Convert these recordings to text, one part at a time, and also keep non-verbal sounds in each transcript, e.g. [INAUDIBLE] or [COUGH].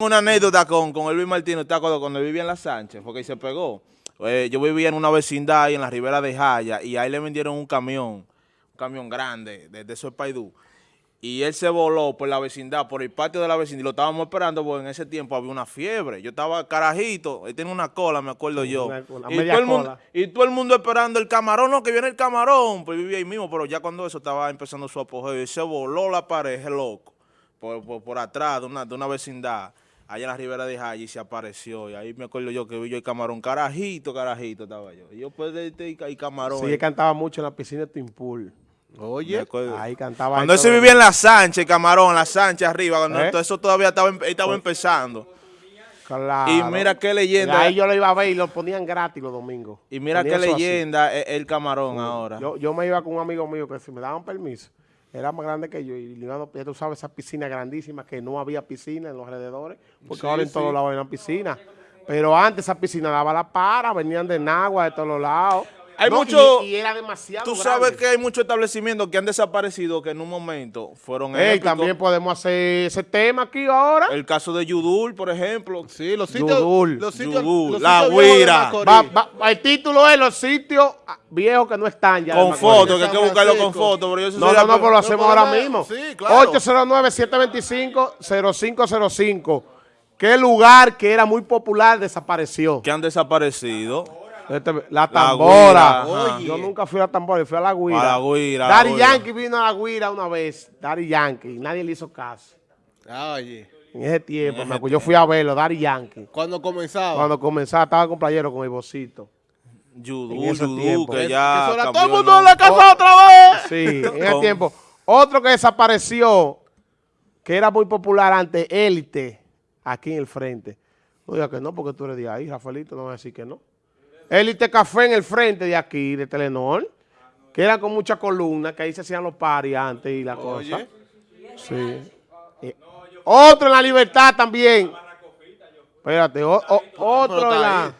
una anécdota con, con Elvis Martínez, ¿te acuerdas cuando vivía en La Sánchez? Porque ahí se pegó. Eh, yo vivía en una vecindad ahí en la ribera de Jaya y ahí le vendieron un camión, un camión grande, desde eso es Paidú. Y él se voló por la vecindad, por el patio de la vecindad, y lo estábamos esperando porque en ese tiempo había una fiebre. Yo estaba carajito, él tenía una cola, me acuerdo yo. Una- una y, media todo el mundo, y todo el mundo esperando el camarón, no, que viene el camarón. Pues vivía ahí mismo, pero ya cuando eso estaba empezando su apogeo, y se voló la pared, loco, por, por, por atrás de una, de una vecindad, allá en la ribera de Jaya, y se apareció. Y ahí me acuerdo yo que vi yo el camarón, carajito, carajito estaba yo. Y yo pues de este y camarón. Sí, él cantaba mucho en la piscina de Timpul. Oye. Ahí cantaba. Cuando él se vivía en la Sánchez, Camarón, la Sánchez arriba, cuando ¿Eh? todo eso todavía estaba, estaba empezando. Claro. Y mira qué leyenda. Ahí yo lo iba a ver y lo ponían gratis los domingos. Y mira Ponía qué leyenda es el Camarón ahora. Yo, yo me iba con un amigo mío que si me daban permiso, era más grande que yo. Y ya tú sabes, esa piscina grandísima que no había piscina en los alrededores, porque Sí, ahora en sí. todos lados hay una piscina. Pero antes esa piscina daba la para, venían de Nagua, de todos los lados. Hay No, mucho- Y, y era demasiado Tú sabes grande. que hay muchos establecimientos que han desaparecido que en un momento fueron Ey, también podemos hacer ese tema aquí ahora. El caso de Yudul, por ejemplo. sí, los sitios, Yudul. los sitios, Yudul, los La va- el título es los sitios viejos que no están ya. Con fotos, que hay que buscarlo con fotos. Pero yo eso No, no, no, pero lo hacemos ahora mismo. sí, claro. 809-725-0505. ¿Qué lugar que era muy popular desapareció? que han desaparecido. Este, la tambora. Yo nunca fui a la tambora, fui a la guira. A la Guira. Yankee vino a la guira una vez. Daddy Yankee. Nadie le hizo caso. Ah, Oye, En ese tiempo, yo fui a verlo, Daddy Yankee. cuando comenzaba. Cuando comenzaba, estaba con playero con el bocito. Yudul, En ese Yudul, tiempo. que ya cambió todo el mundo en la casa otra vez. Sí, en ese tiempo. Otro que desapareció, que era muy popular antes, Élite, aquí en el frente. No diga que no, porque tú eres de ahí, Rafaelito, no va a decir que no. Élite Café en el frente de aquí, de Telenor, que era con muchas columnas, que ahí se hacían los paris antes y la cosa. Oye. Sí. Y otro en la libertad también. Espérate, o- o- otro en la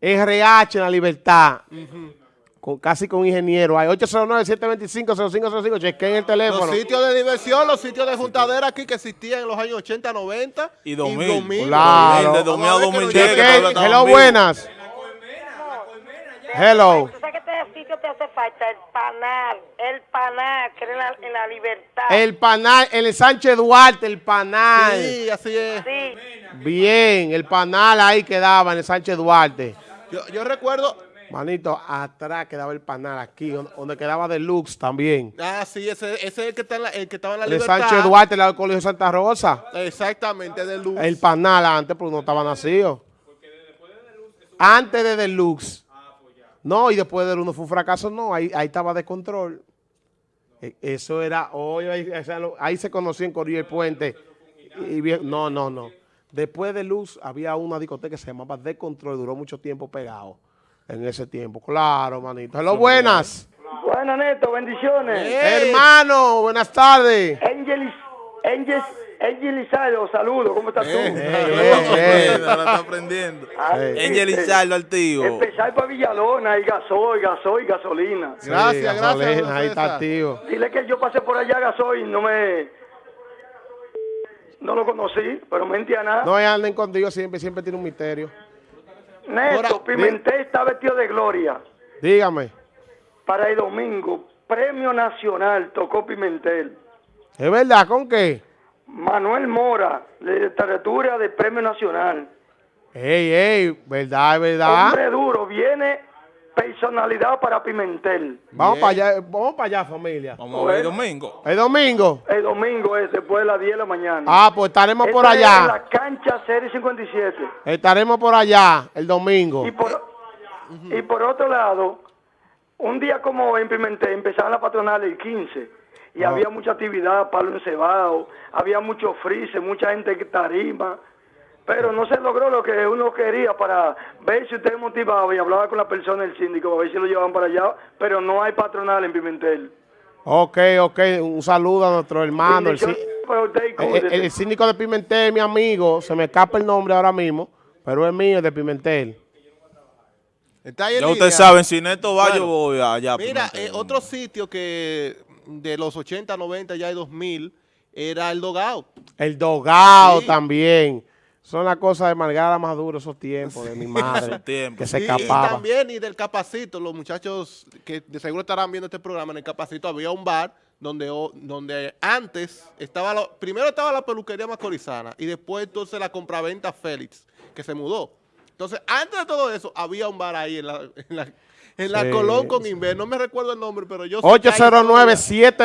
RH en la libertad. Con, casi con ingeniero. Hay 809-725-0505. Chequen el teléfono. Los sitios de diversión, los sitios de juntadera aquí que existían en los años 80, 90 Y 2000. Claro. De 2000 a Vamos a ver que 2010, nos que llegue. todavía Chequen. estaban Hello, buenas. Hello. ¿Tú sabes que este sitio te hace falta? El panal, el panal, que era en la, en la libertad. El panal, el Sánchez Duarte, el panal. Sí, así es. Sí, Bien, el panal ahí quedaba en el Sánchez Duarte. Yo, yo recuerdo, Manito, atrás quedaba el panal aquí, donde, quedaba Deluxe también. ah, sí, ese, ese es el que, está en la, el que estaba en la El libertad. Sánchez Duarte, el lado del Colegio Santa Rosa. Exactamente, de luz. El panal antes, porque no estaba nacido. Antes de Deluxe. No, y después de uno fue un fracaso, no, ahí, ahí estaba de control. E- Eso era, ahí, se conoció en Corillo el Puente. Y no, no, no. Después de Luz había una discoteca que se llamaba De Control, duró mucho tiempo pegado en ese tiempo. Claro, manito. Hello, buenas. Buenas, Neto, bendiciones. Hermano, buenas tardes. Angelis, Angel, Angel Lizardo, saludos, ¿cómo estás tú? Eh. Ey, ey. Ahora está aprendiendo. Ah. Angel este, Izardo al tío. Empezar para Villalona, y gasoil, gasoil, gasolina. Sí, Gracias, gracias, gasolina, don Ahí está activo. Dile que yo pasé por allá gasoil, no me... No lo conocí, pero me nada. No anden contigo, siempre, siempre tiene un misterio. Neto, Pimentel está vestido de gloria. Dígame, Para el domingo, Premio Nacional, tocó Pimentel. ¿es verdad? ¿Con qué? Manuel Mora, de literatura de Premio Nacional. Ey, ey, ¿verdad? ¿Es verdad? Hombre duro, viene personalidad para Pimentel. Vamos para allá, vamos para allá, familia. Vamos a ver el domingo. El domingo. El domingo es después de las 10 de la mañana. Ah, pues estaremos por Esta es allá. en la cancha Serie 57. Estaremos por allá el domingo. Y por, y por otro lado, un día como hoy en Pimentel empezaban las patronales el 15 y Ah. había mucha actividad, palo encebado, había mucho freezer, mucha gente que tarima, pero no se logró lo que uno quería para ver si usted motivaba y hablaba con la persona del síndico, a ver si lo llevaban para allá, pero no hay patronal en Pimentel. Ok, ok. Un saludo a nuestro hermano. El, sí- para usted y el- cuídese. el- el síndico de Pimentel, mi amigo. Se me escapa el nombre ahora mismo, pero es mío, es de Pimentel. Está ahí en Ya ustedes saben, si Neto va, yo voy allá. Mira, Pimentel. eh, otro sitio que de los 80, 90, ya hay 2000, era el dogao. El dogao Sí. también. Son las cosas de Margarita Maduro, esos tiempos de mi madre. Esos tiempos. que se Sí, y escapaba. también, y del Capacito, los muchachos que de seguro estarán viendo este programa, en el Capacito había un bar donde, donde antes estaba, la- primero estaba la peluquería macorizana y después entonces la compraventa Félix, que se mudó. Entonces, antes de todo eso, había un bar ahí en la, en la, en la Sí, Colón con. Inver. No me recuerdo el nombre, pero yo sé que hay historia-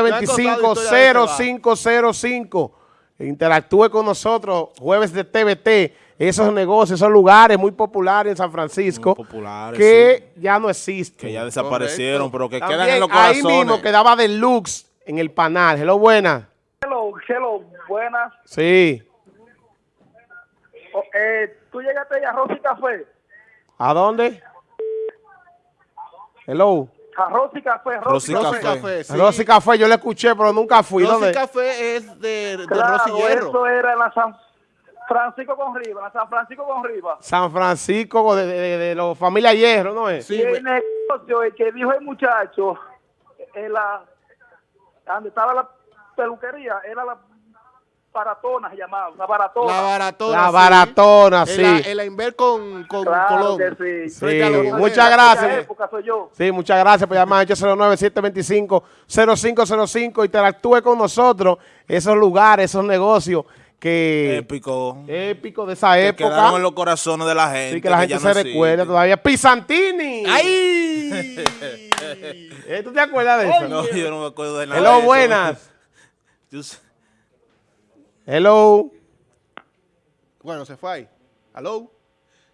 me han contado historia de ese bar. 809-725-0505. Interactúe con nosotros, jueves de TVT. Esos negocios, esos lugares muy populares en San Francisco. Muy populares, Que ya no existen. Que ya desaparecieron, pero que También quedan en los ahí corazones. mismo quedaba Deluxe en el panal. Hello, buenas. Hello, hello, buenas. Sí. Oh, eh, ¿Tú llegaste a Arroz y Café? ¿A dónde? Hello. Arroz y Café, Arroz Rosy y Rosy Café. Café. Café, sí. Rosy Café, yo le escuché, pero nunca fui. Rosy ¿Dónde? Café es de, de Claro, Rosy Hierro. eso era en la San Francisco con Riva, la San Francisco con Riva. San Francisco, de, de, de, de los familia Hierro, ¿no es? Sí, y el me- negocio, el que dijo el muchacho, en la, donde estaba la peluquería, era la baratona, se llamaba, la baratona. La baratona. La sí. baratona, sí. En la Inver con, con claro Colón. que sí. Sí, muchas De gracias. época soy yo. Sí, muchas gracias por llamar 809-725-0505. Interactúe con nosotros. Esos lugares, esos negocios que Épico. épicos de esa que época. quedaron en los corazones de la gente. Sí, que la gente ya se no recuerda todavía. Pisantini. ¡Ay! [LAUGHS] Eh, ¿Tú te acuerdas de [LAUGHS] eso? No, yo no me acuerdo de nada. Hello, de eso. buenas. Hello. bueno, se fue ahí. ¿Aló?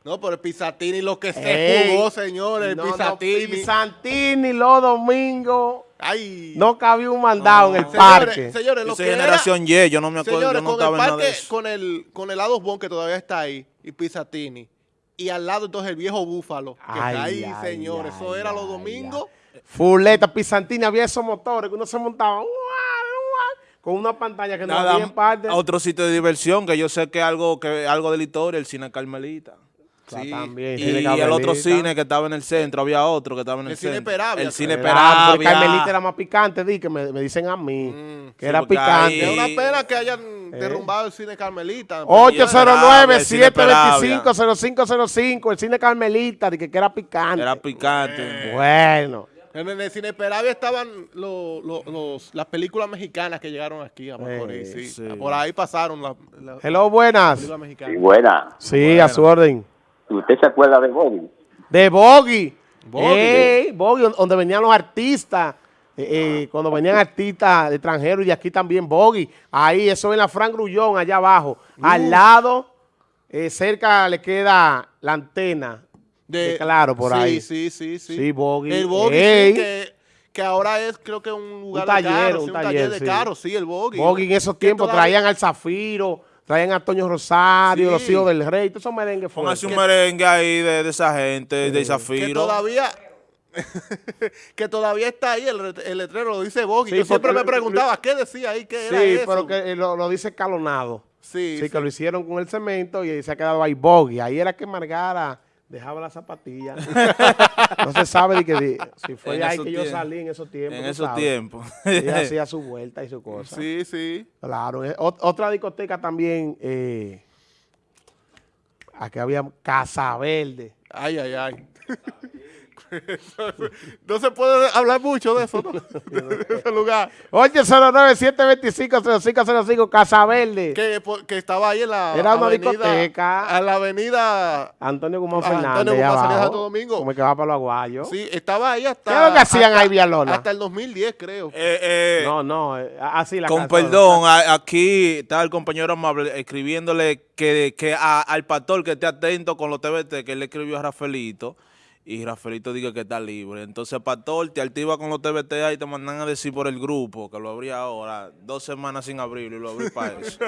No, pero el Pisatini lo que se Ey. jugó, señores. El No, no, Pisatini. Pisantini los domingos. ¡Ay! No cabía un mandado en el Señores, parque. señores, Yo lo soy que era- generación Y, yo no me acuerdo, Señores, yo no con estaba el en nada de parque, eso. con el, con el lado Bon que todavía está ahí, y Pisatini, y al lado entonces el viejo Búfalo, que Ay, está ahí, ay, señores. Eso ay, era los ay, domingos. Fuleta, Pisantini, había esos motores que uno se montaba ¡guau, guau! Con una pantalla que no había en parte. otro sitio de diversión que yo sé que algo que algo de la historia, el cine Carmelita. Sí. también, Y, el otro cine que estaba en el centro, había otro que estaba en el, El cine centro. Peravia, El cine Peravia. Carmelita era más picante, di, que me, me dicen a mí, Mm, que sí, era picante. Es una pena que hayan Eh. derrumbado el cine Carmelita. 809-725-0505, el cine Carmelita, di que, que era picante. Era picante. bueno. En el cine Peravia estaban lo- lo- los, las películas mexicanas que llegaron aquí a Macorís. Eh, sí. sí. Por ahí pasaron las las Hello, buenas. películas mexicanas. Sí, buena. Sí, a su orden. ¿Usted se acuerda de Bobby? De Boggy. Boggy. Ey, Boggy, don- donde venían los artistas. eh, eh, cuando venían artistas de extranjeros y de aquí también Boggy. Ahí, eso en la Fran Grullón, allá abajo. Al lado, eh, cerca le queda la antena. De claro, por sí, ahí. Sí, sí, sí. Sí, Boggy. El Boggy, sí, que, que ahora es creo que un lugar taller, de carros, un sí, taller, de sí. carros, sí, el Boggy. Boggy en esos Que tiempos todavía- traían al Zafiro, traían a Toño Rosario, Sí. los hijos del rey, todos esos merengues Póngase un merengue ahí de, de esa gente, de que Zafiro. todavía [LAUGHS] que todavía está ahí el, re- el letrero lo dice Boggy. Sí, Yo siempre me preguntaba qué decía ahí, qué era Sí, pero que eh, lo, lo dice escalonado. sí, Sí, sí. que lo hicieron con el cemento y se ha quedado ahí Boggy. Ahí era que Margara dejaba la zapatilla. [LAUGHS] no se sabe de que si fue En ahí que yo salí en esos tiempos. En esos tiempos. Ella [LAUGHS] hacía su vuelta y su cosa. Sí, sí. Claro. eh, ot- otra discoteca también, eh, aquí había Casa Verde. Ay, ay, ay. [LAUGHS] no se puede hablar mucho de eso, ¿no? [LAUGHS] [LAUGHS] de ese lugar. 809-725-0505, Casa Verde. Que, que estaba ahí en la Era una avenida, discoteca. A la avenida... Antonio Guzmán Fernández. Antonio Guzmán abajo, Santo Domingo. Como que va para los aguayos. Sí, estaba ahí hasta... ¿Qué es lo que hacían hasta- ahí, Villalona? Hasta el 2010, creo. Eh, eh, No, no, eh, así la con casa- perdón, a- aquí está el compañero amable escribiéndole que, que a- al pastor que esté atento con los TBT, que él le escribió a Rafaelito, y Rafaelito dice que está libre. Entonces, pastor, te activa con los TBT ahí y te mandan a decir por el grupo, que lo abrí ahora, dos semanas sin abrirlo y lo abrí para eso. [LAUGHS]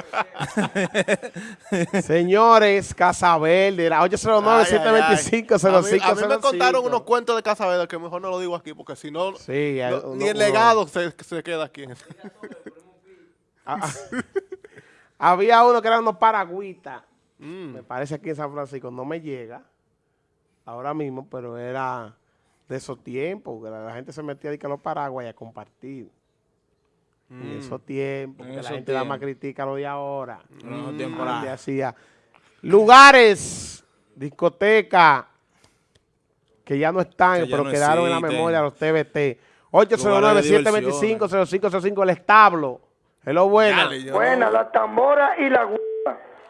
Señores, Casa Verde, ay. 809-725-0505. A mí- A mí me contaron unos cuentos de Casa Verde que mejor no lo digo aquí porque si no, Sí, no- uno- ni el uno- legado se, se queda aquí. [LAUGHS] Ah, ah. Había uno que eran unos paragüitas. Mm. Me parece aquí en San Francisco. No me llega ahora mismo, pero era de esos tiempos. Que la, la gente se metía ahí que los paraguas y a compartir. En esos tiempos, En que la gente nada más critica lo de ahora. En esos tiempos Antes era- hacía lugares, discoteca, que ya no están, Que ya pero no quedaron en la memoria los TBT. Lugares de 809-725-0505, el establo. Hello, buena. Dale, yo- Buena, la tambora y la.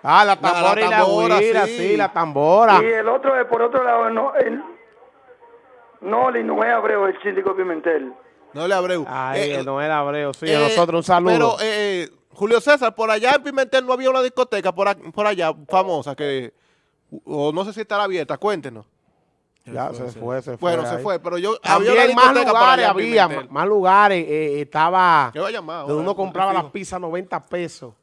Ah, la La- tambora la y la tambora, guira, sí. sí. la tambora. Y el otro, es por otro lado, no, el, no, no es Abreu, el síndico Pimentel. No le abreu. Ay, Eh, no era Abreu, sí, eh, a nosotros un saludo. Pero, eh, Julio César, por allá en Pimentel no había una discoteca por, a- por allá famosa que, o no sé si estará abierta, cuéntenos. ya se fue, se fue. Bueno, se fue, pero yo había más lugares había, más lugares. eh, estaba ¿Qué va a llamar donde uno compraba las pizzas 90 pesos.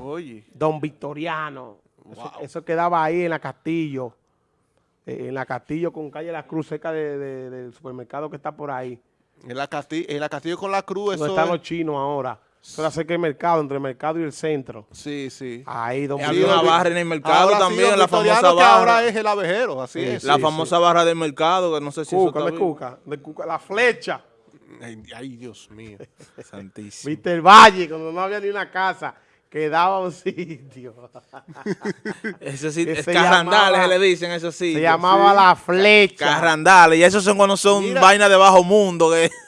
Oye, Don Victoriano. Eso, Wow. eso quedaba ahí en la Castillo. eh, en la Castillo con calle La Cruz, cerca de- de- del supermercado que está por ahí. en la, Castillo, en la Castillo con la Cruz, Donde eso están es- los chinos ahora. Eso era cerca del mercado, entre el mercado y el centro. Sí, sí. Ahí, Don Había Sí, Victoriano. una barra en el mercado Ahora sí, también, la famosa que ahora barra. es el abejero, así Sí, es. la sí, famosa barra del mercado, que no sé si Cuca, eso está. Cuca, de Cuca, la flecha. Ay, ay, Dios mío. [LAUGHS] Santísimo. Viste el valle, cuando no había ni una casa, quedaba un [LAUGHS] sitio. Ese sí, Que es se carrandales llamaba- se le dicen, eso sí. Se llamaba La Flecha. Carrandales, y esos son cuando son Mira. vainas de bajo mundo. Que... [LAUGHS]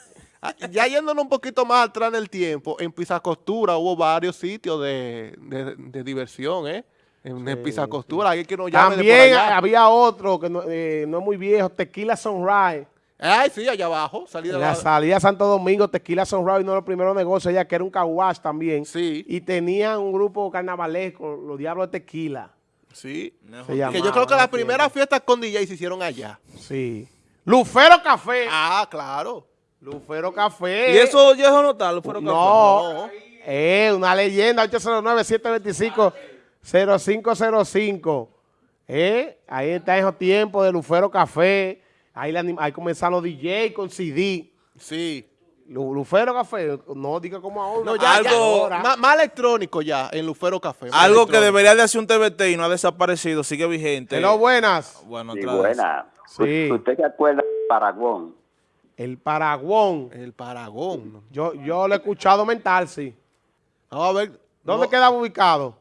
Ya yéndonos un poquito más atrás del tiempo, en Pisa Costura hubo varios sitios de, de- de diversión, ¿eh? En, en Pisa Costura, alguien que nos llame de por También allá. había otro que no, eh, no es muy viejo, Tequila Sunrise. Ay, sí, allá abajo, salida En de la la- salida de Santo Domingo, Tequila Sunrise, uno de los primeros negocios allá, que era un caguash también. Sí. Y tenían un grupo carnavalesco, los Diablos de Tequila. Sí. Se Que llamaba, yo creo que no las primeras fiestas con DJ se hicieron allá. Sí. Lucero Café. Ah, claro. Lucero Café. Y eso ya eso no está, lo fueron No. Eh, una leyenda, 809-725-0505. Eh, ahí está esos tiempos de Lucero Café. Ahí, le anim- ahí comenzaron los DJ con CD. Sí. Lu- Lucero Café, no diga como ahora. No, ya, ya. Algo- Más, más electrónico ya, en Lufero Café. Algo que debería de hacer un TBT y no ha desaparecido, sigue vigente. Hello, buenas. Bueno, Sí, otra vez. buena. Sí. ¿Usted se acuerda de Paraguón? El Paraguón. El Paragón. Yo, yo lo he escuchado mental, sí. Vamos a ver. ¿Dónde no, quedaba ubicado?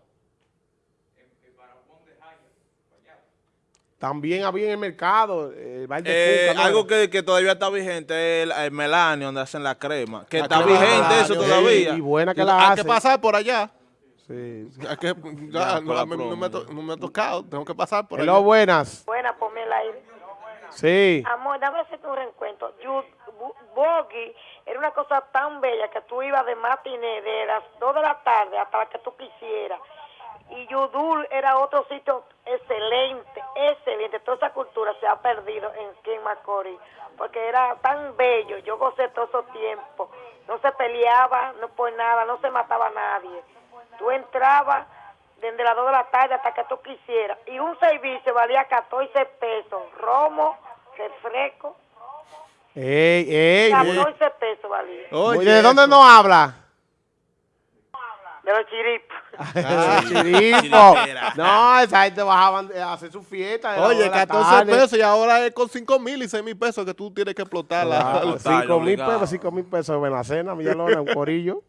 También había en el mercado, el bar de Eh, Cuca, ¿no algo que, que todavía está vigente es el, el Melanio, donde hacen la crema. Que La está crema vigente Melanio, eso todavía. Y buena que Hay la que hace. pasar por allá. Sí. [LAUGHS] Hay que, ya, Ya, no, me- no promo, me, ha to- ya. no me ha tocado. Tengo que pasar por Hello, allá. buenas. Buena, ponme el aire. Sí. Amor, dame hacerte un reencuentro. Boggy era una cosa tan bella que tú ibas de matiné de las 2 de la tarde hasta la que tú quisieras. Y Yudul era otro sitio excelente, excelente. Toda esa cultura se ha perdido en Ken Macorís porque era tan bello. Yo gocé todo ese tiempo. No se peleaba, no por nada, no se mataba a nadie. Tú entrabas desde las 2 de la tarde hasta que tú quisieras. Y un servicio valía 14 pesos. Romo, refresco, Ey, ey. 14 pesos valía. Oye, ¿De dónde no habla? De los chiripos. Ah. Chiripo. No, esa gente bajaban a hacer su fiesta. Oye, de la 14 tarde. pesos y ahora es con 5 mil y 6 mil pesos que tú tienes que explotar. la- Claro, [LAUGHS] Total, cinco mil obligado. pesos, cinco mil pesos en la cena, Villalona, un corillo.